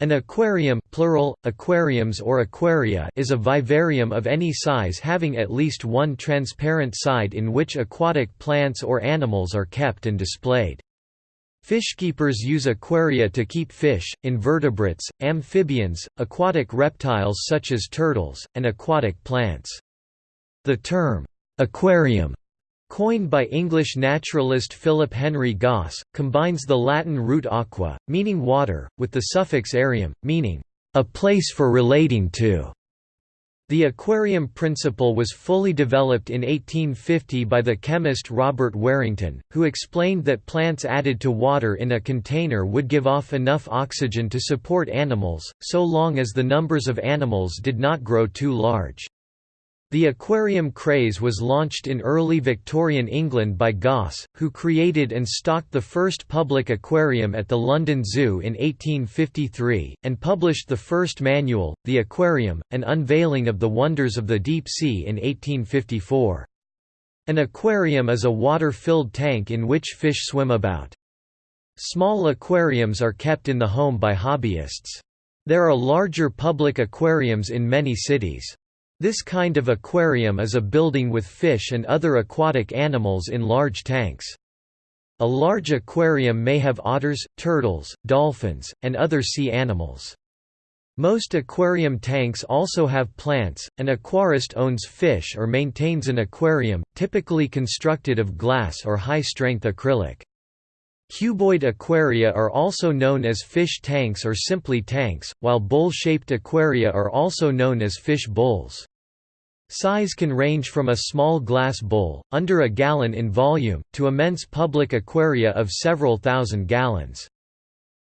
An aquarium plural, aquariums or aquaria is a vivarium of any size having at least one transparent side in which aquatic plants or animals are kept and displayed. Fishkeepers use aquaria to keep fish, invertebrates, amphibians, aquatic reptiles such as turtles, and aquatic plants. The term, aquarium Coined by English naturalist Philip Henry Gosse, combines the Latin root aqua, meaning water, with the suffix arium, meaning a place for relating to. The aquarium principle was fully developed in 1850 by the chemist Robert Warrington, who explained that plants added to water in a container would give off enough oxygen to support animals, so long as the numbers of animals did not grow too large. The aquarium craze was launched in early Victorian England by Gosse, who created and stocked the first public aquarium at the London Zoo in 1853, and published the first manual, The Aquarium, an unveiling of the wonders of the deep sea in 1854. An aquarium is a water-filled tank in which fish swim about. Small aquariums are kept in the home by hobbyists. There are larger public aquariums in many cities. This kind of aquarium is a building with fish and other aquatic animals in large tanks. A large aquarium may have otters, turtles, dolphins, and other sea animals. Most aquarium tanks also have plants. An aquarist owns fish or maintains an aquarium, typically constructed of glass or high-strength acrylic. Cuboid aquaria are also known as fish tanks or simply tanks, while bowl-shaped aquaria are also known as fish bowls. Size can range from a small glass bowl, under a gallon in volume, to immense public aquaria of several thousand gallons.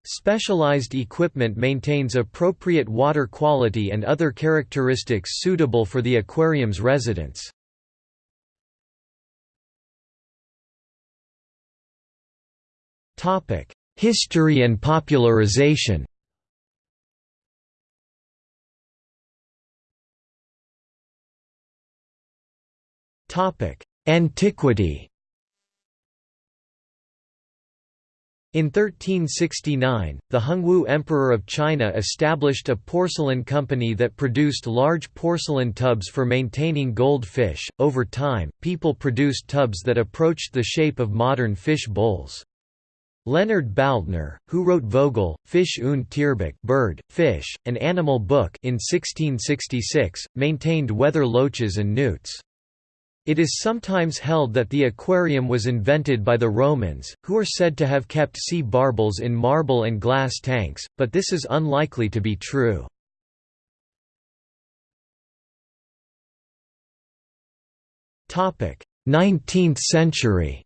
Specialized equipment maintains appropriate water quality and other characteristics suitable for the aquarium's residents. History and popularization Antiquity In 1369, the Hongwu Emperor of China established a porcelain company that produced large porcelain tubs for maintaining gold fish. Over time, people produced tubs that approached the shape of modern fish bowls. Leonard Baldner, who wrote Vogel, Fisch und Tierbuch bird, fish, an animal book in 1666, maintained weather loaches and newts. It is sometimes held that the aquarium was invented by the Romans, who are said to have kept sea barbels in marble and glass tanks, but this is unlikely to be true. Topic: 19th century.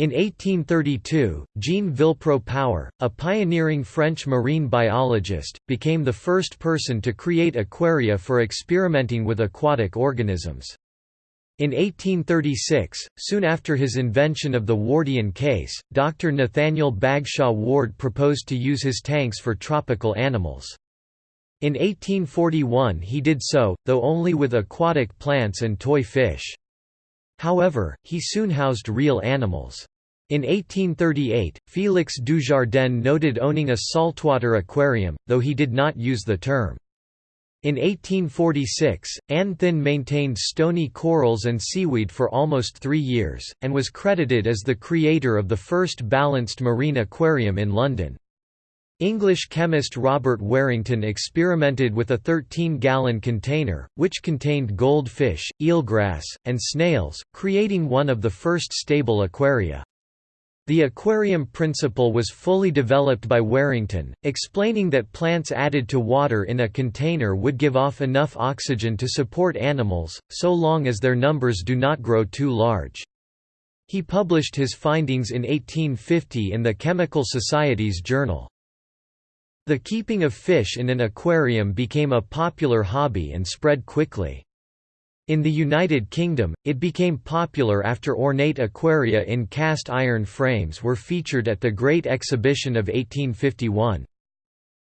In 1832, Jeanne Villepreux-Power, a pioneering French marine biologist, became the first person to create aquaria for experimenting with aquatic organisms. In 1836, soon after his invention of the Wardian case, Dr. Nathaniel Bagshaw Ward proposed to use his tanks for tropical animals. In 1841 he did so, though only with aquatic plants and toy fish. However, he soon housed real animals. In 1838, Félix Dujardin noted owning a saltwater aquarium, though he did not use the term. In 1846, Anne Thynne maintained stony corals and seaweed for almost three years, and was credited as the creator of the first balanced marine aquarium in London. English chemist Robert Warrington experimented with a 13-gallon container, which contained goldfish, eelgrass, and snails, creating one of the first stable aquaria. The aquarium principle was fully developed by Warrington, explaining that plants added to water in a container would give off enough oxygen to support animals, so long as their numbers do not grow too large. He published his findings in 1850 in the Chemical Society's journal. The keeping of fish in an aquarium became a popular hobby and spread quickly. In the United Kingdom, it became popular after ornate aquaria in cast iron frames were featured at the Great Exhibition of 1851.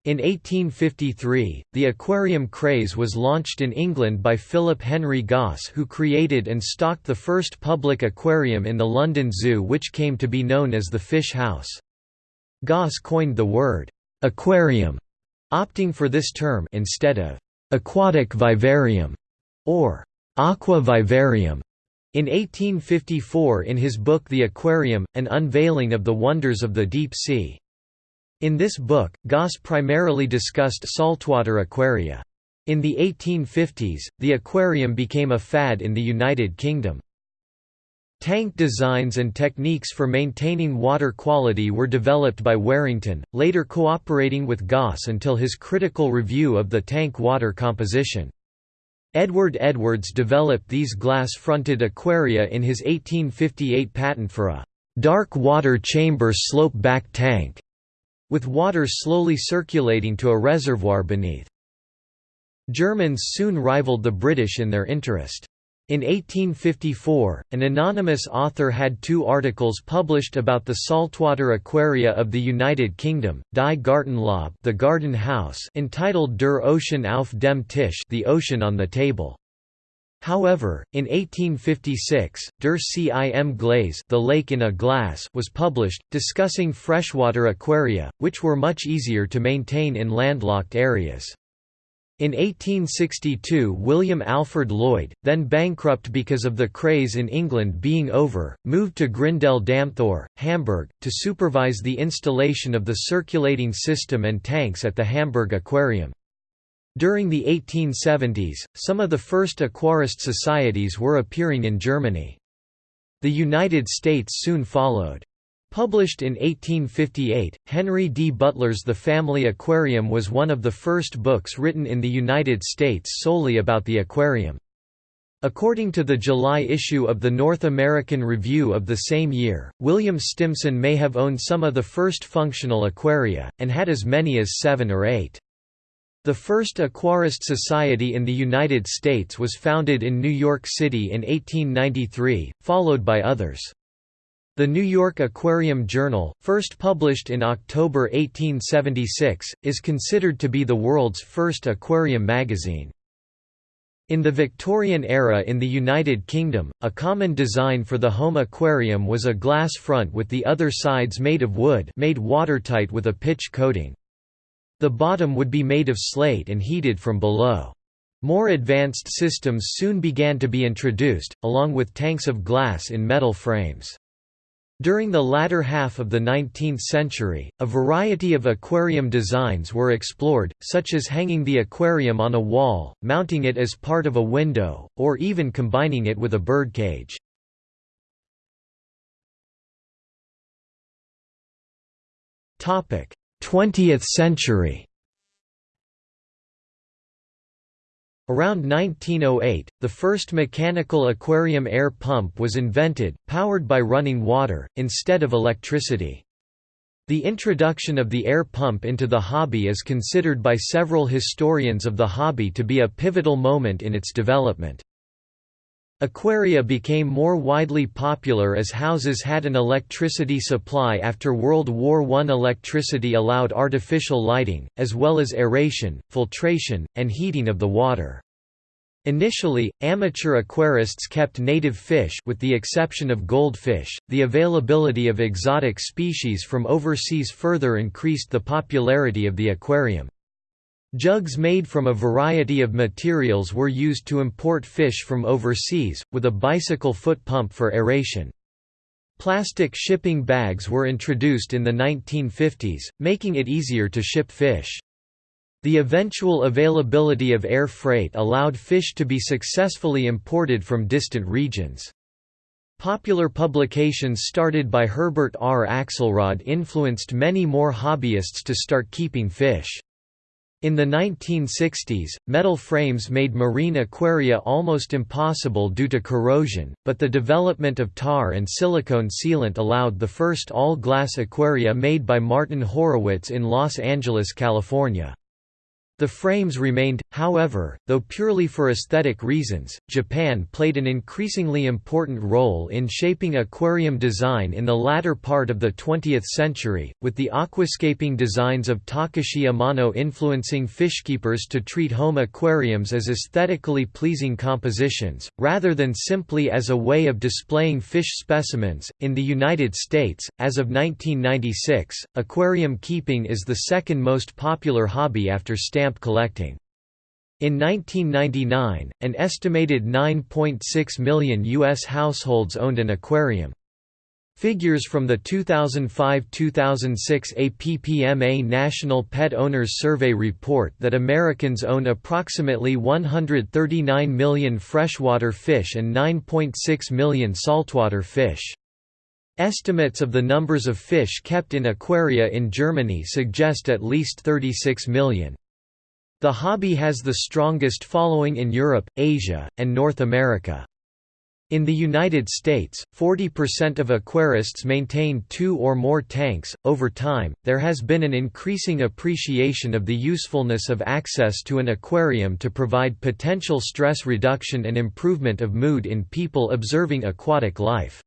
In 1853, the aquarium craze was launched in England by Philip Henry Gosse who created and stocked the first public aquarium in the London Zoo which came to be known as the Fish House. Gosse coined the word aquarium, opting for this term instead of aquatic vivarium or aqua vivarium. In 1854 in his book The Aquarium, An Unveiling of the Wonders of the Deep Sea. In this book, Gosse primarily discussed saltwater aquaria. In the 1850s, the aquarium became a fad in the United Kingdom. Tank designs and techniques for maintaining water quality were developed by Warrington, later cooperating with Gosse until his critical review of the tank water composition. Edward Edwards developed these glass-fronted aquaria in his 1858 patent for a dark water chamber slope-back tank, with water slowly circulating to a reservoir beneath. Germans soon rivaled the British in their interest. In 1854, an anonymous author had two articles published about the saltwater aquaria of the United Kingdom, Die Gartenlaube the Garden House entitled Der Ocean auf dem Tisch the Ocean on the Table. However, in 1856, Der See im Glas the Lake in a Glass was published, discussing freshwater aquaria, which were much easier to maintain in landlocked areas. In 1862 William Alfred Lloyd, then bankrupt because of the craze in England being over, moved to Grindel Dammtor, Hamburg, to supervise the installation of the circulating system and tanks at the Hamburg Aquarium. During the 1870s, some of the first aquarist societies were appearing in Germany. The United States soon followed. Published in 1858, Henry D. Butler's The Family Aquarium was one of the first books written in the United States solely about the aquarium. According to the July issue of the North American Review of the same year, William Stimson may have owned some of the first functional aquaria, and had as many as seven or eight. The first aquarist society in the United States was founded in New York City in 1893, followed by others. The New York Aquarium Journal, first published in October 1876, is considered to be the world's first aquarium magazine. In the Victorian era in the United Kingdom, a common design for the home aquarium was a glass front with the other sides made of wood made watertight with a pitch coating. The bottom would be made of slate and heated from below. More advanced systems soon began to be introduced, along with tanks of glass in metal frames. During the latter half of the 19th century, a variety of aquarium designs were explored, such as hanging the aquarium on a wall, mounting it as part of a window, or even combining it with a birdcage. Topic: 20th century. Around 1908, the first mechanical aquarium air pump was invented, powered by running water, instead of electricity. The introduction of the air pump into the hobby is considered by several historians of the hobby to be a pivotal moment in its development. Aquaria became more widely popular as houses had an electricity supply after World War I. Electricity allowed artificial lighting, as well as aeration, filtration, and heating of the water. Initially, amateur aquarists kept native fish with the exception of goldfish. The availability of exotic species from overseas further increased the popularity of the aquarium. Jugs made from a variety of materials were used to import fish from overseas, with a bicycle foot pump for aeration. Plastic shipping bags were introduced in the 1950s, making it easier to ship fish. The eventual availability of air freight allowed fish to be successfully imported from distant regions. Popular publications started by Herbert R. Axelrod influenced many more hobbyists to start keeping fish. In the 1960s, metal frames made marine aquaria almost impossible due to corrosion, but the development of tar and silicone sealant allowed the first all-glass aquaria made by Martin Horowitz in Los Angeles, California. The frames remained, however, though purely for aesthetic reasons. Japan played an increasingly important role in shaping aquarium design in the latter part of the 20th century, with the aquascaping designs of Takashi Amano influencing fishkeepers to treat home aquariums as aesthetically pleasing compositions, rather than simply as a way of displaying fish specimens. In the United States, as of 1996, aquarium keeping is the second most popular hobby after stamp stamp collecting. In 1999, an estimated 9.6 million U.S. households owned an aquarium. Figures from the 2005–2006 APPMA National Pet Owners Survey report that Americans own approximately 139 million freshwater fish and 9.6 million saltwater fish. Estimates of the numbers of fish kept in aquaria in Germany suggest at least 36 million. The hobby has the strongest following in Europe, Asia, and North America. In the United States, 40% of aquarists maintain two or more tanks. Over time, there has been an increasing appreciation of the usefulness of access to an aquarium to provide potential stress reduction and improvement of mood in people observing aquatic life.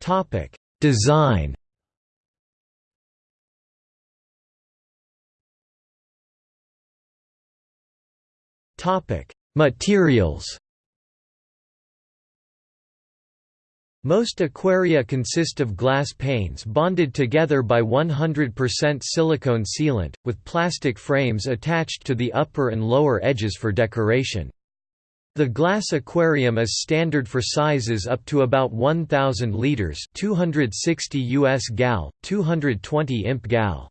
Topic: Design Topic: Materials. Most aquaria consist of glass panes bonded together by 100% silicone sealant, with plastic frames attached to the upper and lower edges for decoration. The glass aquarium is standard for sizes up to about 1000 liters, 260 US gal, 220 imp gal.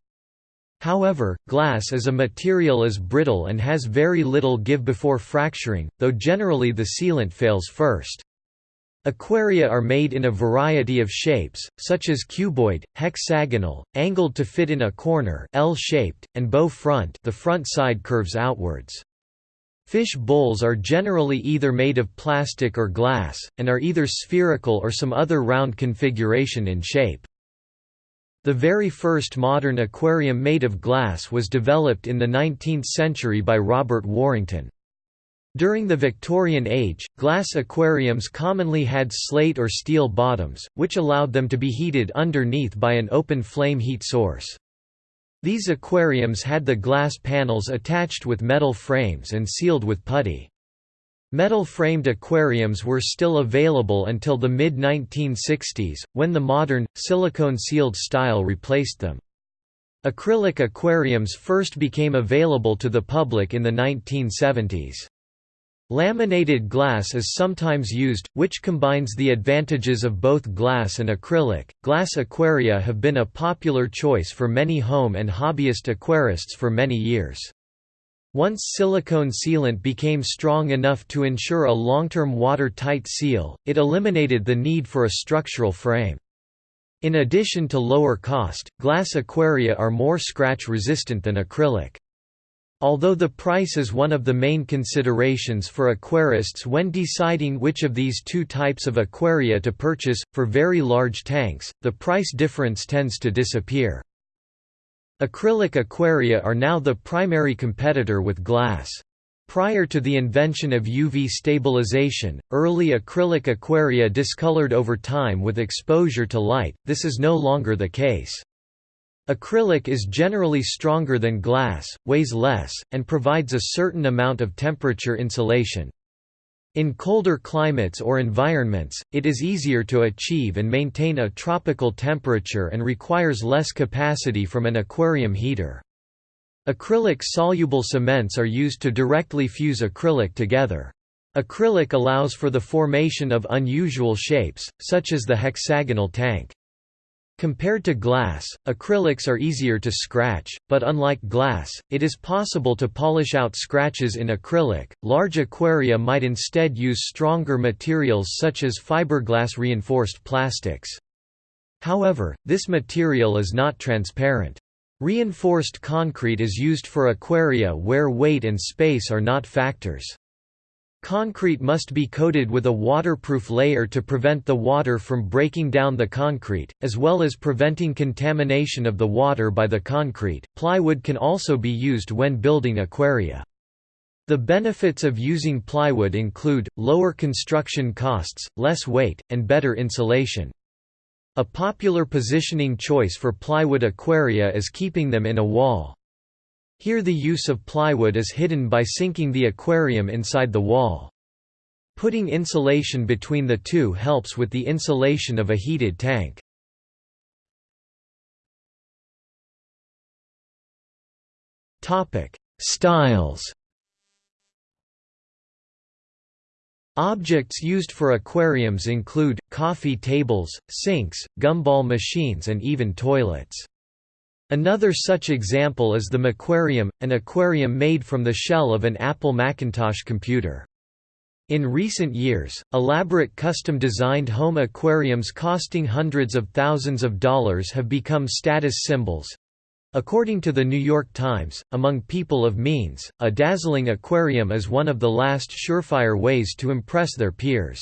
However, glass as a material is brittle and has very little give before fracturing, though generally the sealant fails first. Aquaria are made in a variety of shapes, such as cuboid, hexagonal, angled to fit in a corner L-shaped, and bow front the front side curves outwards. Fish bowls are generally either made of plastic or glass, and are either spherical or some other round configuration in shape. The very first modern aquarium made of glass was developed in the 19th century by Robert Warrington. During the Victorian Age, glass aquariums commonly had slate or steel bottoms, which allowed them to be heated underneath by an open flame heat source. These aquariums had the glass panels attached with metal frames and sealed with putty. Metal-framed aquariums were still available until the mid-1960s, when the modern, silicone-sealed style replaced them. Acrylic aquariums first became available to the public in the 1970s. Laminated glass is sometimes used, which combines the advantages of both glass and acrylic. Glass aquaria have been a popular choice for many home and hobbyist aquarists for many years. Once silicone sealant became strong enough to ensure a long-term water-tight seal, it eliminated the need for a structural frame. In addition to lower cost, glass aquaria are more scratch-resistant than acrylic. Although the price is one of the main considerations for aquarists when deciding which of these two types of aquaria to purchase, for very large tanks, the price difference tends to disappear. Acrylic aquaria are now the primary competitor with glass. Prior to the invention of UV stabilization, early acrylic aquaria discolored over time with exposure to light, this is no longer the case. Acrylic is generally stronger than glass, weighs less, and provides a certain amount of temperature insulation. In colder climates or environments, it is easier to achieve and maintain a tropical temperature and requires less capacity from an aquarium heater. Acrylic soluble cements are used to directly fuse acrylic together. Acrylic allows for the formation of unusual shapes, such as the hexagonal tank. Compared to glass, acrylics are easier to scratch, but unlike glass, it is possible to polish out scratches in acrylic. Large aquaria might instead use stronger materials such as fiberglass reinforced plastics. However, this material is not transparent. Reinforced concrete is used for aquaria where weight and space are not factors. Concrete must be coated with a waterproof layer to prevent the water from breaking down the concrete, as well as preventing contamination of the water by the concrete. Plywood can also be used when building aquaria. The benefits of using plywood include, lower construction costs, less weight, and better insulation. A popular positioning choice for plywood aquaria is keeping them in a wall. Here the use of plywood is hidden by sinking the aquarium inside the wall. Putting insulation between the two helps with the insulation of a heated tank. Topic: Styles Objects used for aquariums include, coffee tables, sinks, gumball machines and even toilets. Another such example is the Maquarium, an aquarium made from the shell of an Apple Macintosh computer. In recent years, elaborate custom-designed home aquariums costing hundreds of thousands of dollars have become status symbols, According to the New York Times, among people of means, a dazzling aquarium is one of the last surefire ways to impress their peers.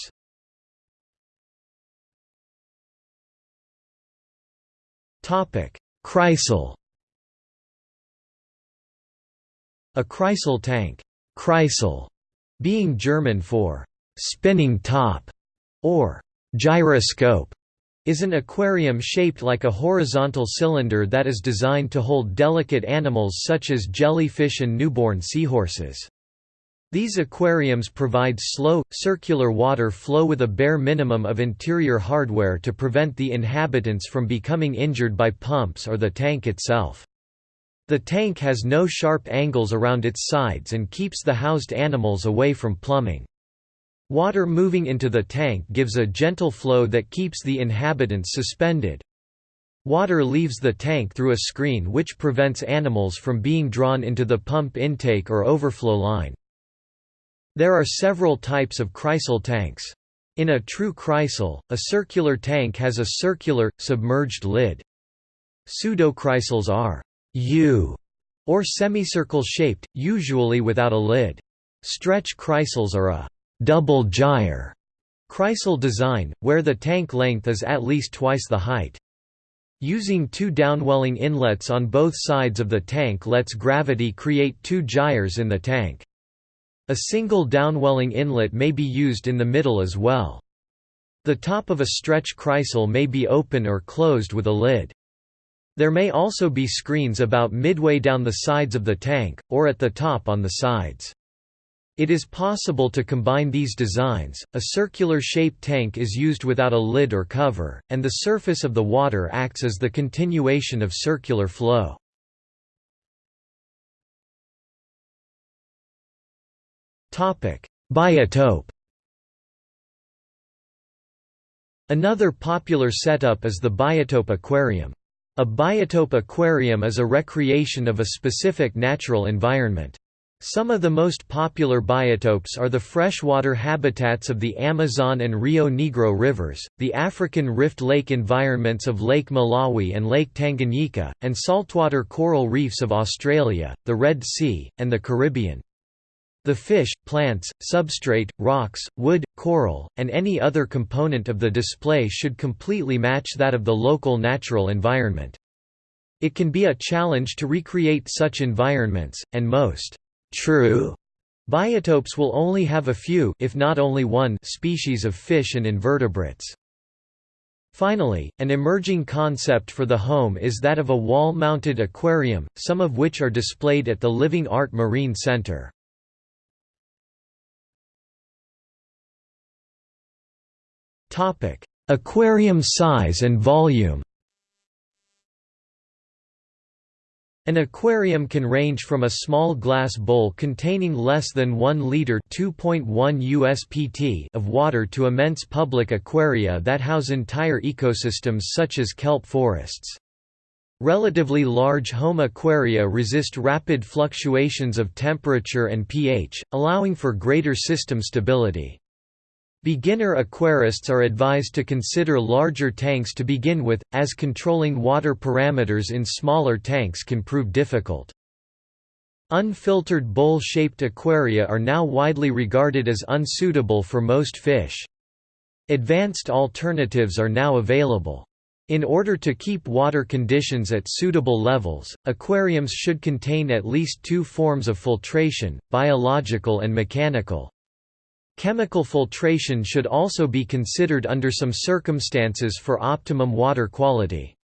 Kreisel A Kreisel tank Kreisel being German for «spinning top» or «gyroscope», is an aquarium shaped like a horizontal cylinder that is designed to hold delicate animals such as jellyfish and newborn seahorses. These aquariums provide slow, circular water flow with a bare minimum of interior hardware to prevent the inhabitants from becoming injured by pumps or the tank itself. The tank has no sharp angles around its sides and keeps the housed animals away from plumbing. Water moving into the tank gives a gentle flow that keeps the inhabitants suspended. Water leaves the tank through a screen which prevents animals from being drawn into the pump intake or overflow line. There are several types of kreisel tanks. In a true kreisel, a circular tank has a circular, submerged lid. Pseudokreisels are U or semicircle shaped, usually without a lid. Stretch kreisels are a double gyre Kreisel design, where the tank length is at least twice the height. Using two downwelling inlets on both sides of the tank lets gravity create two gyres in the tank. A single downwelling inlet may be used in the middle as well. The top of a stretch kreisel may be open or closed with a lid. There may also be screens about midway down the sides of the tank, or at the top on the sides. It is possible to combine these designs. A circular shaped tank is used without a lid or cover, and the surface of the water acts as the continuation of circular flow. Biotope. Another popular setup is the biotope aquarium. A biotope aquarium is a recreation of a specific natural environment. Some of the most popular biotopes are the freshwater habitats of the Amazon and Rio Negro rivers, the African Rift Lake environments of Lake Malawi and Lake Tanganyika, and saltwater coral reefs of Australia, the Red Sea, and the Caribbean. The fish, plants, substrate, rocks, wood, coral, and any other component of the display should completely match that of the local natural environment. It can be a challenge to recreate such environments, and most True biotopes will only have a few if not only one species of fish and invertebrates. Finally, an emerging concept for the home is that of a wall-mounted aquarium, some of which are displayed at the Living Art Marine Center. Aquarium size and volume An aquarium can range from a small glass bowl containing less than 1 liter (2.1 USPT) of water to immense public aquaria that house entire ecosystems such as kelp forests. Relatively large home aquaria resist rapid fluctuations of temperature and pH, allowing for greater system stability. Beginner aquarists are advised to consider larger tanks to begin with, as controlling water parameters in smaller tanks can prove difficult. Unfiltered bowl-shaped aquaria are now widely regarded as unsuitable for most fish. Advanced alternatives are now available. In order to keep water conditions at suitable levels, aquariums should contain at least two forms of filtration, biological and mechanical. Chemical filtration should also be considered under some circumstances for optimum water quality.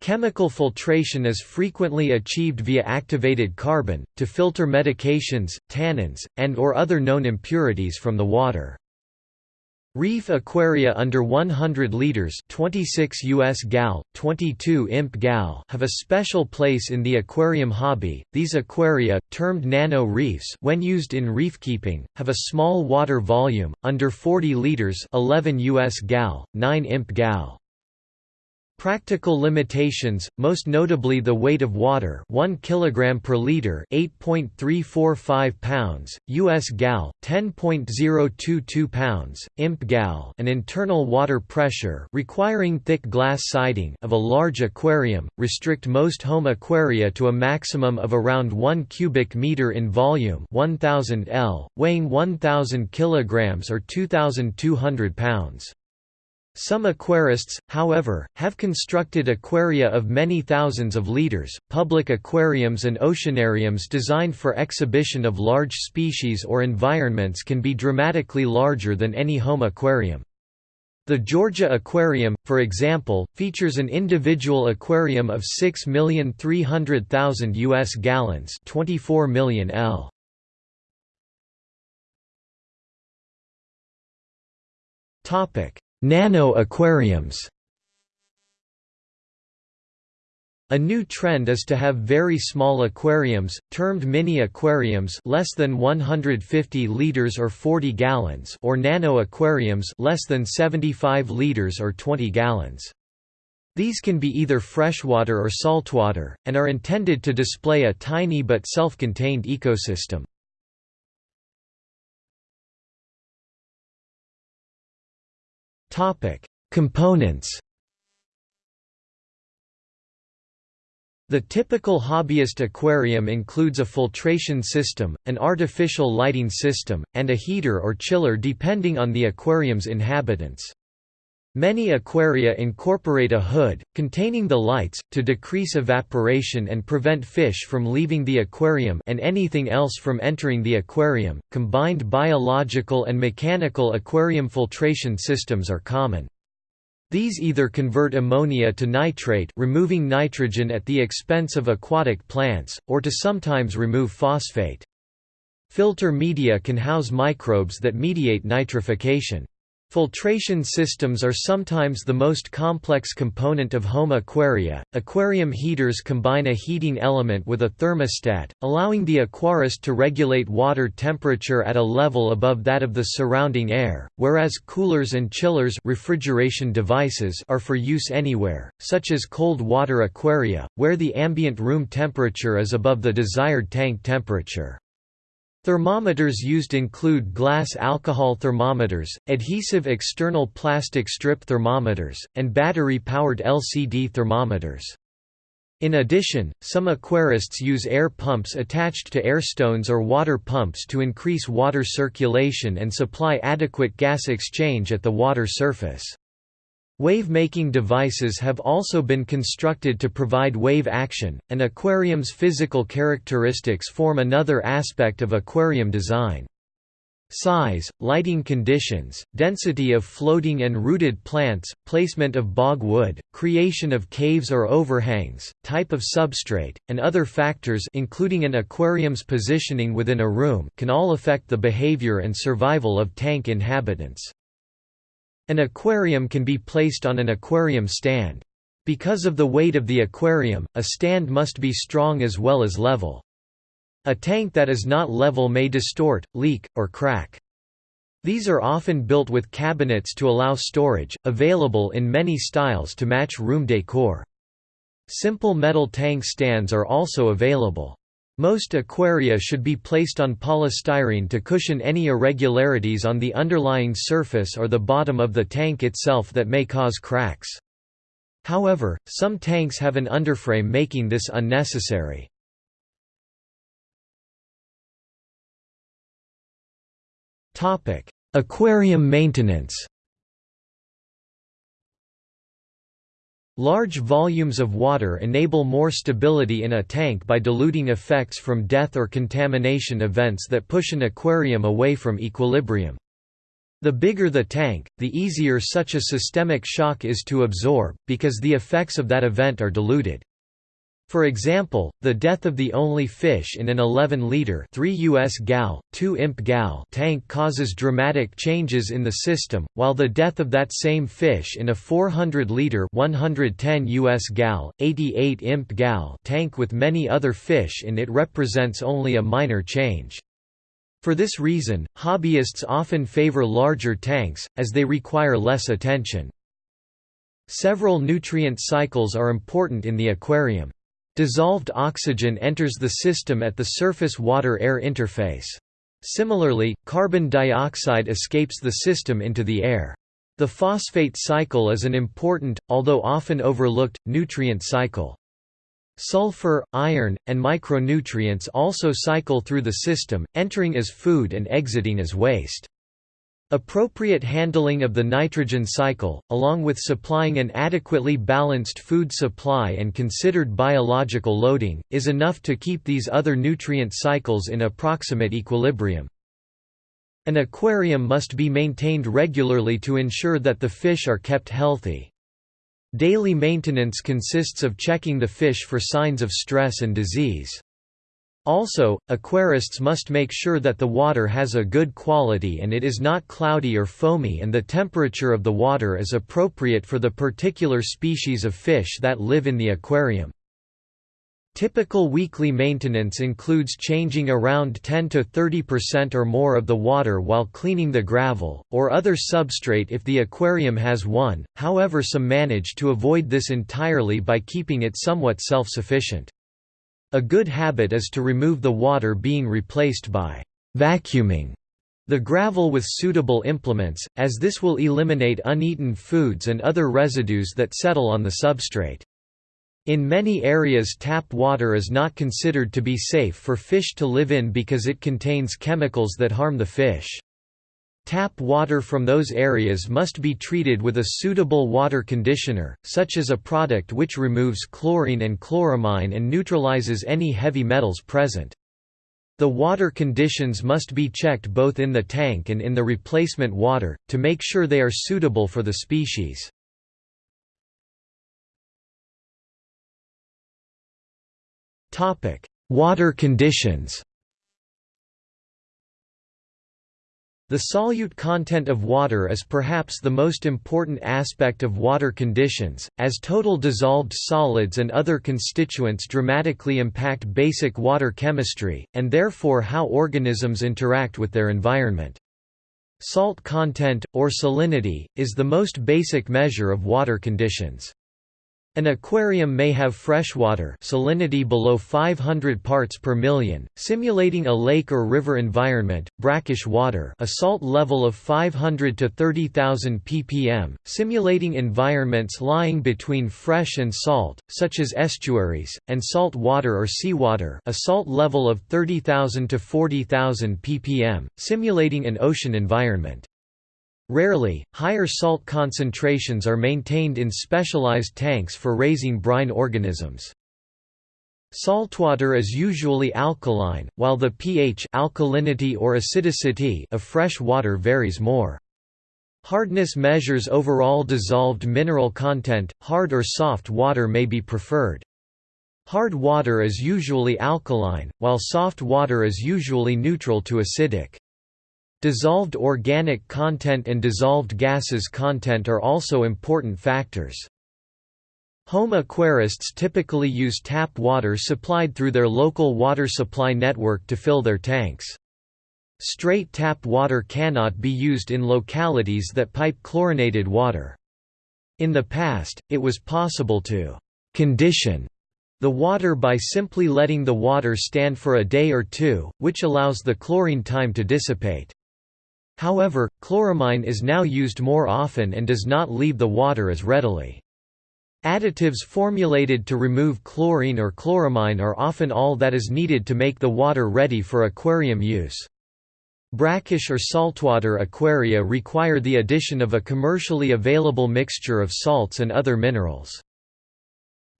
Chemical filtration is frequently achieved via activated carbon, to filter medications, tannins, and or other known impurities from the water. Reef aquaria under 100 liters 26 US gal, 22 imp gal have a special place in the aquarium hobby. These aquaria, termed nano reefs when used in reef keeping, have a small water volume, under 40 liters 11 US gal, 9 imp gal. Practical limitations, most notably the weight of water 1 kg per liter 8.345 pounds, US gal, 10.022 pounds, imp gal and internal water pressure requiring thick glass siding of a large aquarium, restrict most home aquaria to a maximum of around 1 cubic meter in volume 1000 L, weighing 1000 kg or 2200 pounds. Some aquarists, however, have constructed aquaria of many thousands of liters. Public aquariums and oceanariums designed for exhibition of large species or environments can be dramatically larger than any home aquarium. The Georgia Aquarium, for example, features an individual aquarium of 6,300,000 US gallons, 24 million L. Topic: Nano aquariums A new trend is to have very small aquariums, termed mini aquariums less than 150 liters or 40 gallons or nano aquariums less than 75 liters or 20 gallons. These can be either freshwater or saltwater, and are intended to display a tiny but self-contained ecosystem. Topic: Components. The typical hobbyist aquarium includes a filtration system, an artificial lighting system, and a heater or chiller depending on the aquarium's inhabitants. Many aquaria incorporate a hood, containing the lights, to decrease evaporation and prevent fish from leaving the aquarium and anything else from entering the aquarium. Combined biological and mechanical aquarium filtration systems are common. These either convert ammonia to nitrate removing nitrogen at the expense of aquatic plants, or to sometimes remove phosphate. Filter media can house microbes that mediate nitrification. Filtration systems are sometimes the most complex component of home aquaria. Aquarium heaters combine a heating element with a thermostat, allowing the aquarist to regulate water temperature at a level above that of the surrounding air, whereas coolers and chillers refrigeration devices are for use anywhere, such as cold water aquaria, where the ambient room temperature is above the desired tank temperature. Thermometers used include glass alcohol thermometers, adhesive external plastic strip thermometers, and battery-powered LCD thermometers. In addition, some aquarists use air pumps attached to air stones or water pumps to increase water circulation and supply adequate gas exchange at the water surface. Wave-making devices have also been constructed to provide wave action. An aquarium's physical characteristics form another aspect of aquarium design. Size, lighting conditions, density of floating and rooted plants, placement of bog wood, creation of caves or overhangs, type of substrate, and other factors including an aquarium's positioning within a room can all affect the behavior and survival of tank inhabitants. An aquarium can be placed on an aquarium stand. Because of the weight of the aquarium, a stand must be strong as well as level. A tank that is not level may distort, leak, or crack. These are often built with cabinets to allow storage, available in many styles to match room decor. Simple metal tank stands are also available. Most aquaria should be placed on polystyrene to cushion any irregularities on the underlying surface or the bottom of the tank itself that may cause cracks. However, some tanks have an underframe making this unnecessary. Aquarium maintenance Large volumes of water enable more stability in a tank by diluting effects from death or contamination events that push an aquarium away from equilibrium. The bigger the tank, the easier such a systemic shock is to absorb, because the effects of that event are diluted. For example, the death of the only fish in an 11-liter 3 US gal, 2 imp gal tank causes dramatic changes in the system, while the death of that same fish in a 400-liter 110 US gal, 88 imp gal tank with many other fish in it represents only a minor change. For this reason, hobbyists often favor larger tanks, as they require less attention. Several nutrient cycles are important in the aquarium. Dissolved oxygen enters the system at the surface water-air interface. Similarly, carbon dioxide escapes the system into the air. The phosphate cycle is an important, although often overlooked, nutrient cycle. Sulfur, iron, and micronutrients also cycle through the system, entering as food and exiting as waste. Appropriate handling of the nitrogen cycle, along with supplying an adequately balanced food supply and considered biological loading, is enough to keep these other nutrient cycles in approximate equilibrium. An aquarium must be maintained regularly to ensure that the fish are kept healthy. Daily maintenance consists of checking the fish for signs of stress and disease. Also, aquarists must make sure that the water has a good quality and it is not cloudy or foamy and the temperature of the water is appropriate for the particular species of fish that live in the aquarium. Typical weekly maintenance includes changing around 10 to 30% or more of the water while cleaning the gravel, or other substrate if the aquarium has one, however some manage to avoid this entirely by keeping it somewhat self-sufficient. A good habit is to remove the water being replaced by vacuuming the gravel with suitable implements, as this will eliminate uneaten foods and other residues that settle on the substrate. In many areas tap water is not considered to be safe for fish to live in because it contains chemicals that harm the fish. Tap water from those areas must be treated with a suitable water conditioner, such as a product which removes chlorine and chloramine and neutralizes any heavy metals present. The water conditions must be checked both in the tank and in the replacement water, to make sure they are suitable for the species. Water conditions The solute content of water is perhaps the most important aspect of water conditions, as total dissolved solids and other constituents dramatically impact basic water chemistry, and therefore how organisms interact with their environment. Salt content, or salinity, is the most basic measure of water conditions. An aquarium may have freshwater salinity below 500 parts per million, simulating a lake or river environment, brackish water a salt level of 500 to 30,000 ppm, simulating environments lying between fresh and salt, such as estuaries, and salt water or seawater a salt level of 30,000 to 40,000 ppm, simulating an ocean environment. Rarely, higher salt concentrations are maintained in specialized tanks for raising brine organisms. Saltwater is usually alkaline, while the pH alkalinity or acidicity of fresh water varies more. Hardness measures overall dissolved mineral content, hard or soft water may be preferred. Hard water is usually alkaline, while soft water is usually neutral to acidic. Dissolved organic content and dissolved gases content are also important factors. Home aquarists typically use tap water supplied through their local water supply network to fill their tanks. Straight tap water cannot be used in localities that pipe chlorinated water. In the past, it was possible to «condition» the water by simply letting the water stand for a day or two, which allows the chlorine time to dissipate. However, chloramine is now used more often and does not leave the water as readily. Additives formulated to remove chlorine or chloramine are often all that is needed to make the water ready for aquarium use. Brackish or saltwater aquaria require the addition of a commercially available mixture of salts and other minerals.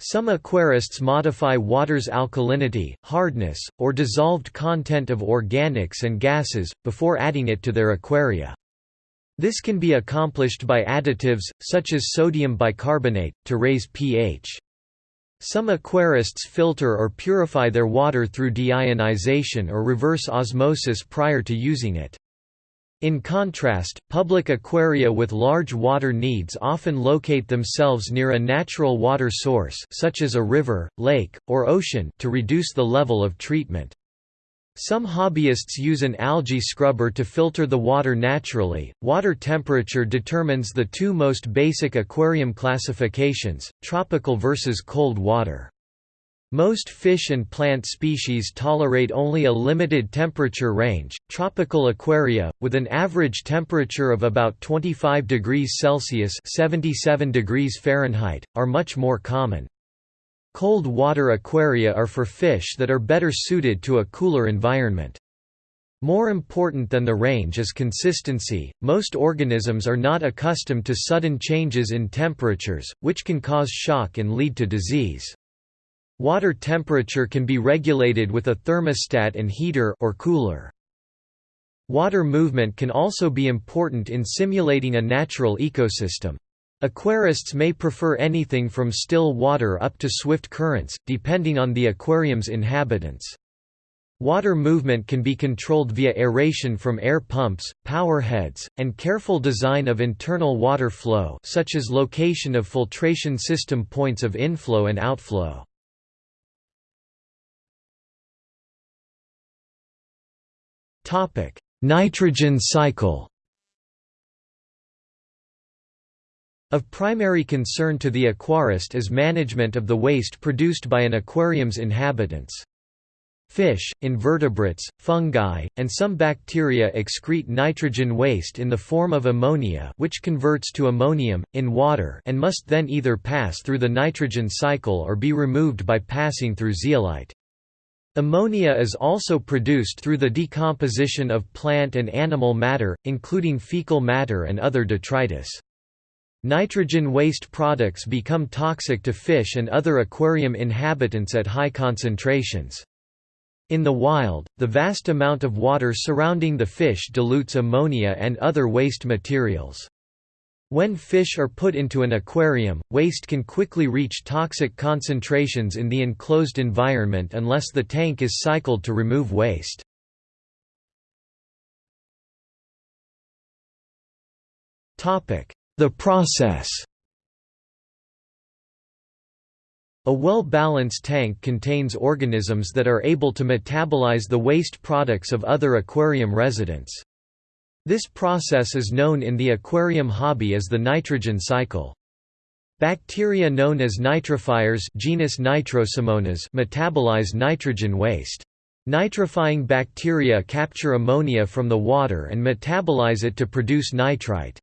Some aquarists modify water's alkalinity, hardness, or dissolved content of organics and gases, before adding it to their aquaria. This can be accomplished by additives, such as sodium bicarbonate, to raise pH. Some aquarists filter or purify their water through deionization or reverse osmosis prior to using it. In contrast, public aquaria with large water needs often locate themselves near a natural water source such as a river, lake, or ocean to reduce the level of treatment. Some hobbyists use an algae scrubber to filter the water naturally. Water temperature determines the two most basic aquarium classifications tropical versus cold water. Most fish and plant species tolerate only a limited temperature range. Tropical aquaria, with an average temperature of about 25 degrees Celsius (77 degrees Fahrenheit), are much more common. Cold water aquaria are for fish that are better suited to a cooler environment. More important than the range is consistency. Most organisms are not accustomed to sudden changes in temperatures, which can cause shock and lead to disease. Water temperature can be regulated with a thermostat and heater or cooler. Water movement can also be important in simulating a natural ecosystem. Aquarists may prefer anything from still water up to swift currents, depending on the aquarium's inhabitants. Water movement can be controlled via aeration from air pumps, power heads, and careful design of internal water flow such as location of filtration system points of inflow and outflow. Nitrogen cycle Of primary concern to the aquarist is management of the waste produced by an aquarium's inhabitants. Fish, invertebrates, fungi, and some bacteria excrete nitrogen waste in the form of ammonia which converts to ammonium, in water and must then either pass through the nitrogen cycle or be removed by passing through zeolite. Ammonia is also produced through the decomposition of plant and animal matter, including fecal matter and other detritus. Nitrogen waste products become toxic to fish and other aquarium inhabitants at high concentrations. In the wild, the vast amount of water surrounding the fish dilutes ammonia and other waste materials. When fish are put into an aquarium, waste can quickly reach toxic concentrations in the enclosed environment unless the tank is cycled to remove waste. The process A well-balanced tank contains organisms that are able to metabolize the waste products of other aquarium residents. This process is known in the aquarium hobby as the nitrogen cycle. Bacteria known as nitrifiers genus Nitrosomonas metabolize nitrogen waste. Nitrifying bacteria capture ammonia from the water and metabolize it to produce nitrite.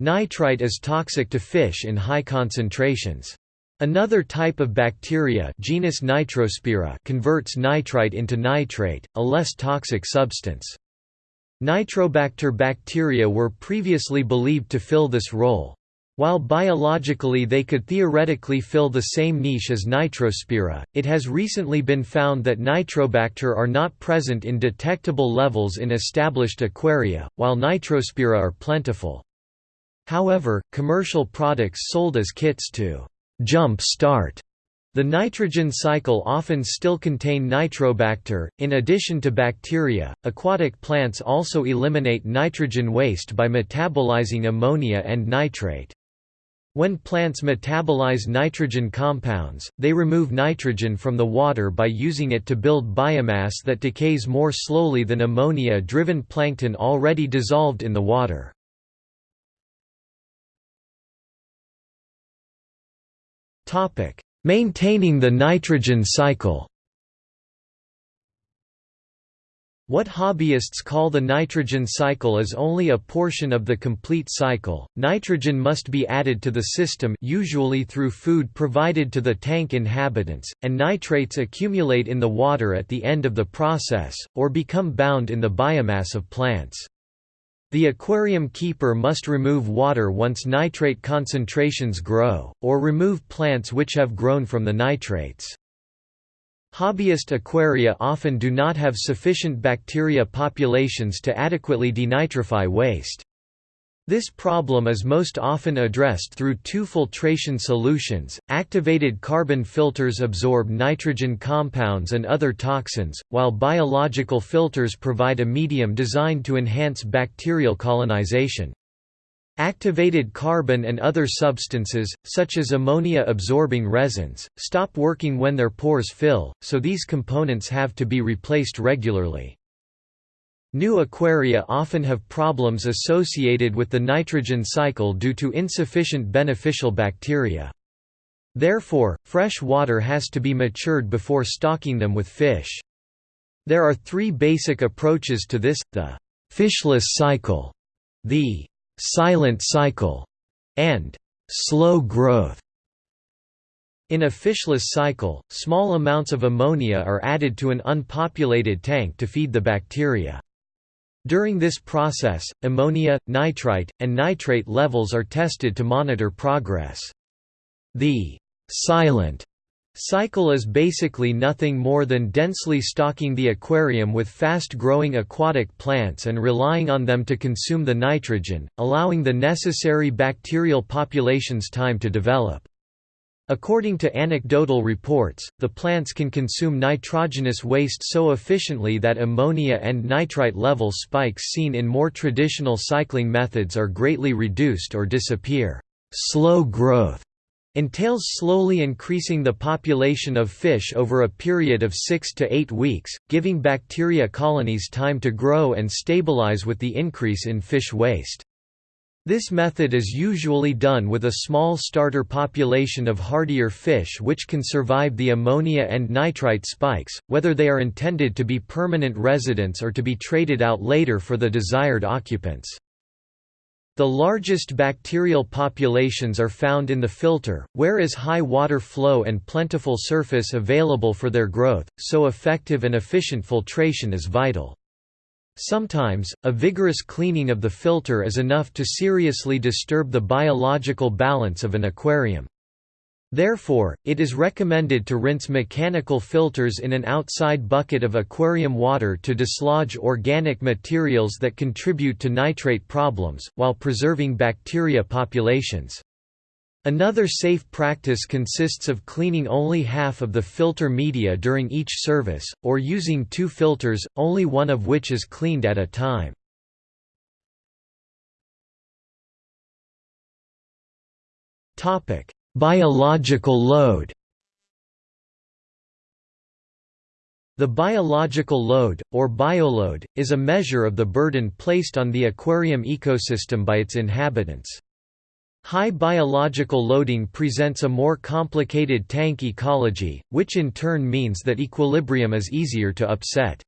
Nitrite is toxic to fish in high concentrations. Another type of bacteria genus Nitrospira converts nitrite into nitrate, a less toxic substance. Nitrobacter bacteria were previously believed to fill this role. While biologically they could theoretically fill the same niche as Nitrospira, it has recently been found that Nitrobacter are not present in detectable levels in established aquaria, while Nitrospira are plentiful. However, commercial products sold as kits to «jump start» the nitrogen cycle often still contain nitrobacter. In addition to bacteria, aquatic plants also eliminate nitrogen waste by metabolizing ammonia and nitrate. When plants metabolize nitrogen compounds, they remove nitrogen from the water by using it to build biomass that decays more slowly than ammonia-driven plankton already dissolved in the water. Maintaining the nitrogen cycle What hobbyists call the nitrogen cycle is only a portion of the complete cycle. Nitrogen must be added to the system usually through food provided to the tank inhabitants, and nitrates accumulate in the water at the end of the process, or become bound in the biomass of plants. The aquarium keeper must remove water once nitrate concentrations grow, or remove plants which have grown from the nitrates. Hobbyist aquaria often do not have sufficient bacteria populations to adequately denitrify waste. This problem is most often addressed through two filtration solutions. Activated carbon filters absorb nitrogen compounds and other toxins, while biological filters provide a medium designed to enhance bacterial colonization. Activated carbon and other substances, such as ammonia-absorbing resins, stop working when their pores fill, so these components have to be replaced regularly. New aquaria often have problems associated with the nitrogen cycle due to insufficient beneficial bacteria. Therefore, fresh water has to be matured before stocking them with fish. There are three basic approaches to this, the «fishless cycle», the silent cycle, and slow growth. In a fishless cycle, small amounts of ammonia are added to an unpopulated tank to feed the bacteria. During this process, ammonia, nitrite, and nitrate levels are tested to monitor progress. The silent Cycle is basically nothing more than densely stocking the aquarium with fast-growing aquatic plants and relying on them to consume the nitrogen, allowing the necessary bacterial populations time to develop. According to anecdotal reports, the plants can consume nitrogenous waste so efficiently that ammonia and nitrite level spikes seen in more traditional cycling methods are greatly reduced or disappear. Slow growth entails slowly increasing the population of fish over a period of 6 to 8 weeks, giving bacteria colonies time to grow and stabilize with the increase in fish waste. This method is usually done with a small starter population of hardier fish which can survive the ammonia and nitrite spikes, whether they are intended to be permanent residents or to be traded out later for the desired occupants. The largest bacterial populations are found in the filter, where is high water flow and plentiful surface available for their growth, so effective and efficient filtration is vital. Sometimes, a vigorous cleaning of the filter is enough to seriously disturb the biological balance of an aquarium. Therefore, it is recommended to rinse mechanical filters in an outside bucket of aquarium water to dislodge organic materials that contribute to nitrate problems, while preserving bacteria populations. Another safe practice consists of cleaning only half of the filter media during each service, or using two filters, only one of which is cleaned at a time. Biological load The biological load, or bioload, is a measure of the burden placed on the aquarium ecosystem by its inhabitants. High biological loading presents a more complicated tank ecology, which in turn means that equilibrium is easier to upset.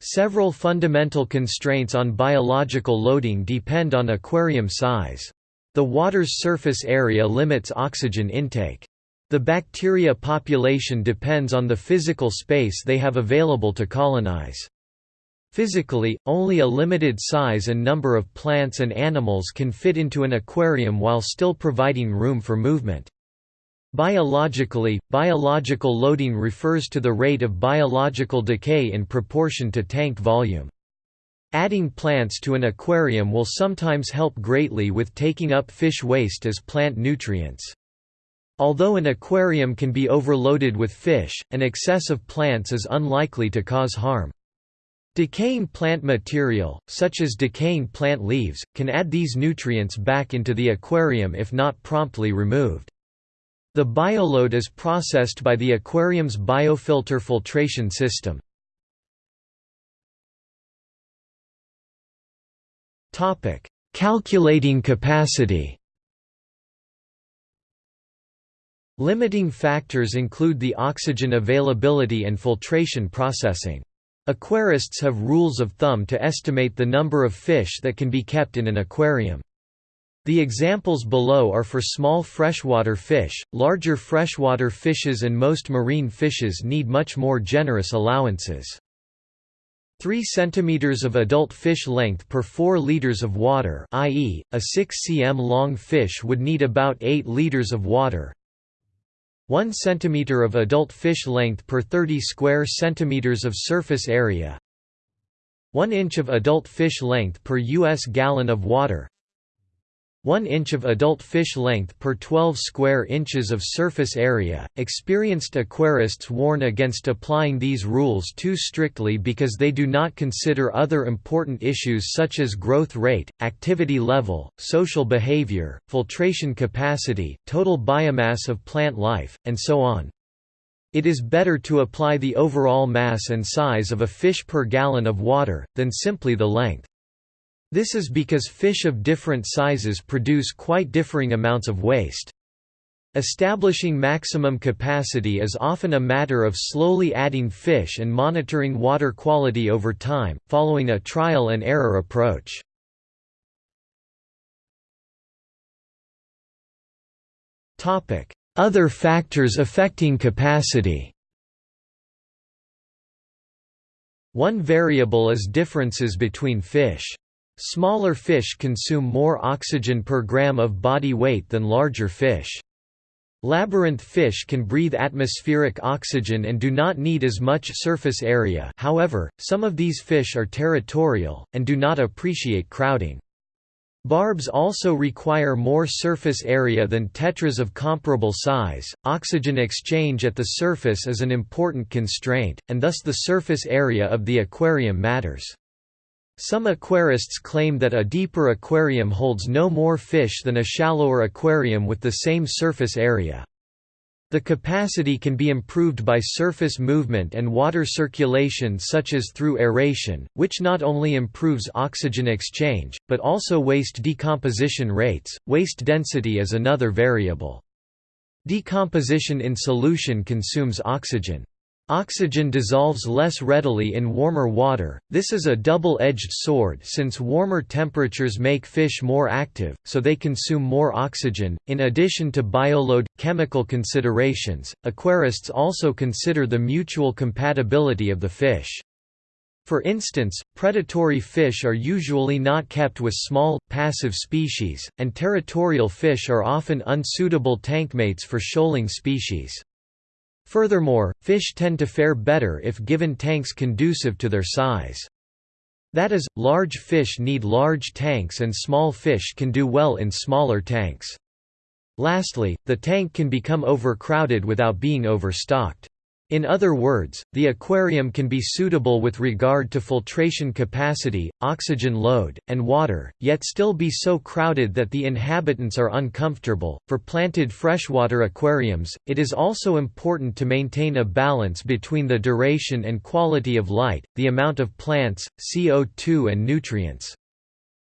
Several fundamental constraints on biological loading depend on aquarium size. The water's surface area limits oxygen intake. The bacteria population depends on the physical space they have available to colonize. Physically, only a limited size and number of plants and animals can fit into an aquarium while still providing room for movement. Biologically, biological loading refers to the rate of biological decay in proportion to tank volume. Adding plants to an aquarium will sometimes help greatly with taking up fish waste as plant nutrients. Although an aquarium can be overloaded with fish, an excess of plants is unlikely to cause harm. Decaying plant material, such as decaying plant leaves, can add these nutrients back into the aquarium if not promptly removed. The bioload is processed by the aquarium's biofilter filtration system. Calculating capacity Limiting factors include the oxygen availability and filtration processing. Aquarists have rules of thumb to estimate the number of fish that can be kept in an aquarium. The examples below are for small freshwater fish, larger freshwater fishes and most marine fishes need much more generous allowances. 3 cm of adult fish length per 4 liters of water i.e., a 6 cm long fish would need about 8 liters of water 1 cm of adult fish length per 30 square centimeters of surface area 1 inch of adult fish length per U.S. gallon of water 1 inch of adult fish length per 12 square inches of surface area. Experienced aquarists warn against applying these rules too strictly because they do not consider other important issues such as growth rate, activity level, social behavior, filtration capacity, total biomass of plant life, and so on. It is better to apply the overall mass and size of a fish per gallon of water, than simply the length. This is because fish of different sizes produce quite differing amounts of waste. Establishing maximum capacity is often a matter of slowly adding fish and monitoring water quality over time, following a trial and error approach. Other factors affecting capacity One variable is differences between fish. Smaller fish consume more oxygen per gram of body weight than larger fish. Labyrinth fish can breathe atmospheric oxygen and do not need as much surface area however, some of these fish are territorial, and do not appreciate crowding. Barbs also require more surface area than tetras of comparable size. Oxygen exchange at the surface is an important constraint, and thus the surface area of the aquarium matters. Some aquarists claim that a deeper aquarium holds no more fish than a shallower aquarium with the same surface area. The capacity can be improved by surface movement and water circulation such as through aeration, which not only improves oxygen exchange, but also waste decomposition rates. Waste density is another variable. Decomposition in solution consumes oxygen. Oxygen dissolves less readily in warmer water, this is a double-edged sword since warmer temperatures make fish more active, so they consume more oxygen. In addition to bioload, chemical considerations, aquarists also consider the mutual compatibility of the fish. For instance, predatory fish are usually not kept with small, passive species, and territorial fish are often unsuitable tankmates for shoaling species. Furthermore, fish tend to fare better if given tanks conducive to their size. That is, large fish need large tanks and small fish can do well in smaller tanks. Lastly, the tank can become overcrowded without being overstocked. In other words, the aquarium can be suitable with regard to filtration capacity, oxygen load, and water, yet still be so crowded that the inhabitants are uncomfortable. For planted freshwater aquariums, it is also important to maintain a balance between the duration and quality of light, the amount of plants, CO2 and nutrients.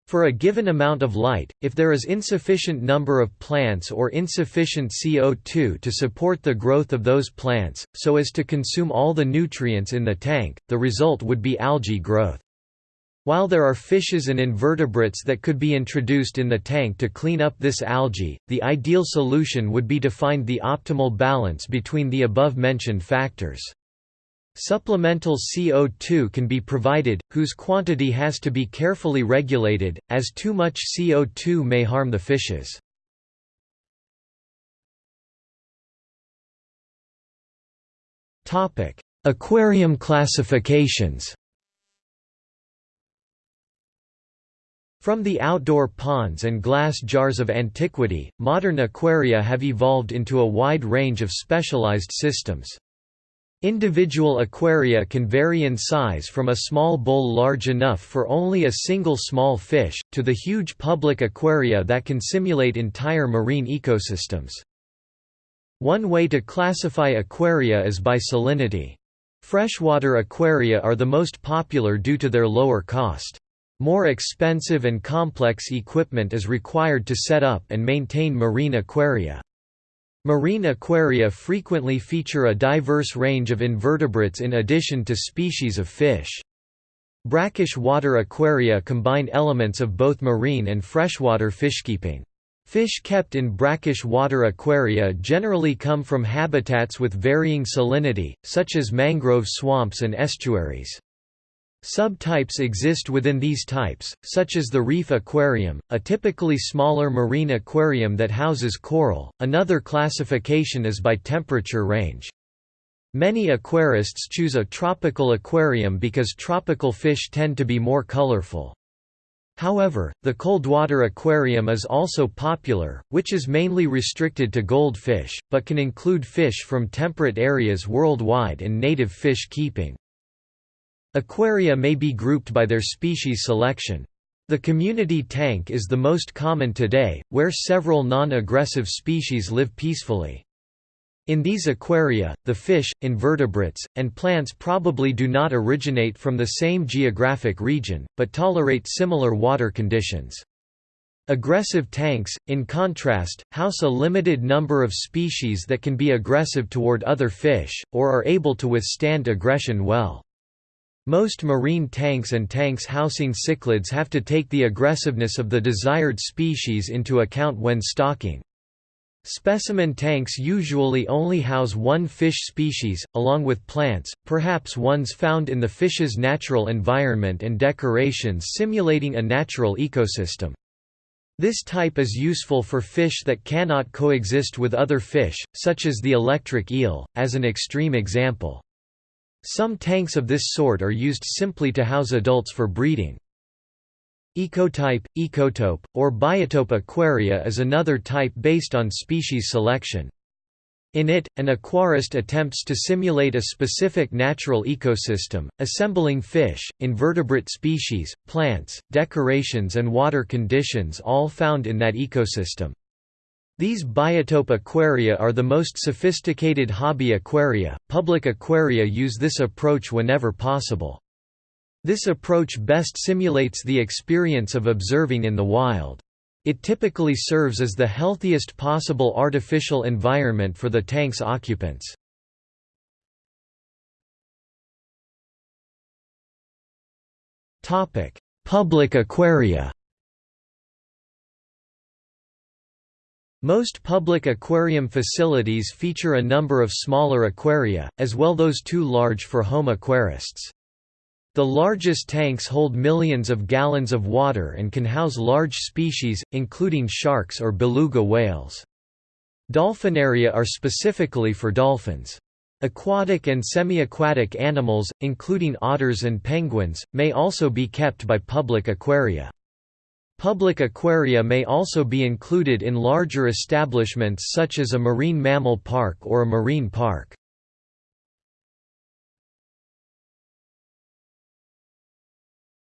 For a given amount of light, if there is insufficient number of plants or insufficient CO2 to support the growth of those plants, so as to consume all the nutrients in the tank, the result would be algae growth. While there are fishes and invertebrates that could be introduced in the tank to clean up this algae, the ideal solution would be to find the optimal balance between the above-mentioned factors. Supplemental CO2 can be provided, whose quantity has to be carefully regulated, as too much CO2 may harm the fishes. Aquarium classifications From the outdoor ponds and glass jars of antiquity, modern aquaria have evolved into a wide range of specialized systems. Individual aquaria can vary in size from a small bowl large enough for only a single small fish, to the huge public aquaria that can simulate entire marine ecosystems. One way to classify aquaria is by salinity. Freshwater aquaria are the most popular due to their lower cost. More expensive and complex equipment is required to set up and maintain marine aquaria. Marine aquaria frequently feature a diverse range of invertebrates in addition to species of fish. Brackish water aquaria combine elements of both marine and freshwater fishkeeping. Fish kept in brackish water aquaria generally come from habitats with varying salinity, such as mangrove swamps and estuaries. Subtypes exist within these types, such as the reef aquarium, a typically smaller marine aquarium that houses coral. Another classification is by temperature range. Many aquarists choose a tropical aquarium because tropical fish tend to be more colorful. However, the coldwater aquarium is also popular, which is mainly restricted to goldfish, but can include fish from temperate areas worldwide and native fish keeping. Aquaria may be grouped by their species selection. The community tank is the most common today, where several non-aggressive species live peacefully. In these aquaria, the fish, invertebrates, and plants probably do not originate from the same geographic region, but tolerate similar water conditions. Aggressive tanks, in contrast, house a limited number of species that can be aggressive toward other fish, or are able to withstand aggression well. Most marine tanks and tanks housing cichlids have to take the aggressiveness of the desired species into account when stocking. Specimen tanks usually only house one fish species, along with plants, perhaps ones found in the fish's natural environment and decorations simulating a natural ecosystem. This type is useful for fish that cannot coexist with other fish, such as the electric eel, as an extreme example. Some tanks of this sort are used simply to house adults for breeding. Ecotype, ecotope, or biotope aquaria is another type based on species selection. In it, an aquarist attempts to simulate a specific natural ecosystem, assembling fish, invertebrate species, plants, decorations and water conditions all found in that ecosystem. These biotope aquaria are the most sophisticated hobby aquaria. Public aquaria use this approach whenever possible. This approach best simulates the experience of observing in the wild. It typically serves as the healthiest possible artificial environment for the tank's occupants. Public aquaria Most public aquarium facilities feature a number of smaller aquaria, as well as those too large for home aquarists. The largest tanks hold millions of gallons of water and can house large species, including sharks or beluga whales. Dolphinaria are specifically for dolphins. Aquatic and semi-aquatic animals, including otters and penguins, may also be kept by public aquaria. Public aquaria may also be included in larger establishments such as a marine mammal park or a marine park.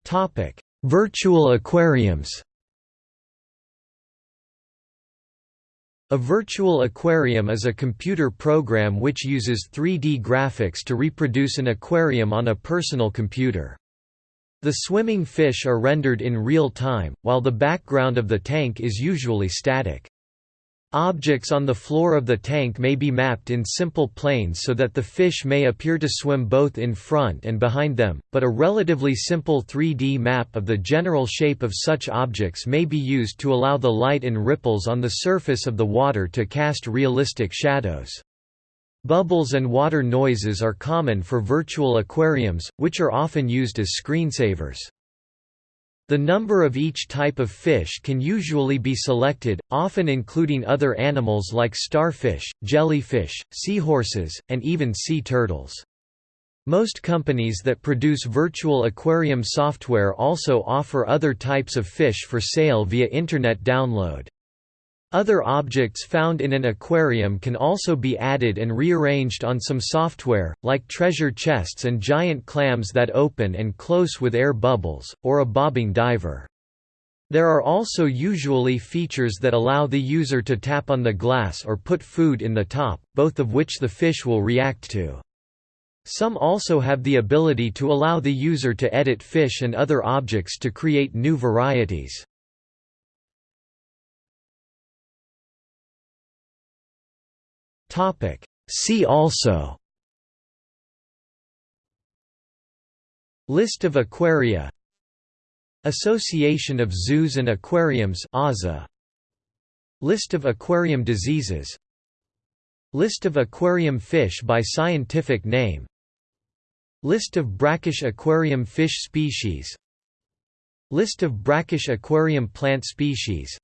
Topic: Virtual aquariums. A virtual aquarium is a computer program which uses 3D graphics to reproduce an aquarium on a personal computer. The swimming fish are rendered in real time, while the background of the tank is usually static. Objects on the floor of the tank may be mapped in simple planes so that the fish may appear to swim both in front and behind them, but a relatively simple 3D map of the general shape of such objects may be used to allow the light and ripples on the surface of the water to cast realistic shadows. Bubbles and water noises are common for virtual aquariums, which are often used as screensavers. The number of each type of fish can usually be selected, often including other animals like starfish, jellyfish, seahorses, and even sea turtles. Most companies that produce virtual aquarium software also offer other types of fish for sale via Internet download. Other objects found in an aquarium can also be added and rearranged on some software, like treasure chests and giant clams that open and close with air bubbles, or a bobbing diver. There are also usually features that allow the user to tap on the glass or put food in the top, both of which the fish will react to. Some also have the ability to allow the user to edit fish and other objects to create new varieties. See also. List of aquaria. Association of Zoos and Aquariums AZA. List of aquarium diseases. List of aquarium fish by scientific name. List of brackish aquarium fish species. List of brackish aquarium plant species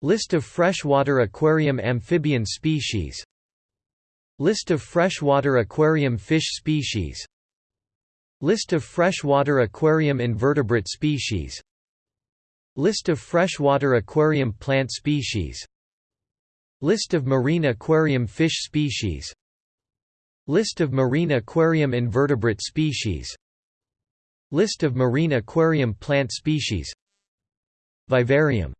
List of freshwater aquarium amphibian species. List of freshwater aquarium fish species. List of freshwater aquarium invertebrate species. List of freshwater aquarium plant species. List of marine aquarium fish species. List of marine aquarium invertebrate species. List of marine aquarium plant species. Vivarium